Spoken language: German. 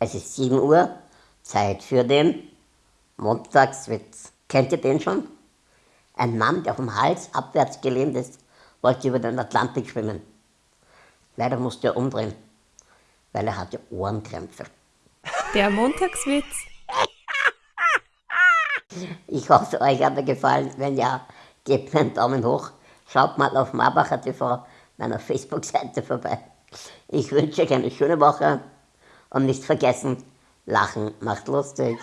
Es ist 7 Uhr, Zeit für den Montagswitz. Kennt ihr den schon? Ein Mann, der vom Hals abwärts gelehnt ist, wollte über den Atlantik schwimmen. Leider musste er umdrehen, weil er hatte Ohrenkrämpfe. Der Montagswitz. Ich hoffe, euch hat er gefallen. Wenn ja, gebt mir einen Daumen hoch. Schaut mal auf Marbacher TV, meiner Facebook-Seite vorbei. Ich wünsche euch eine schöne Woche und nicht vergessen, Lachen macht lustig.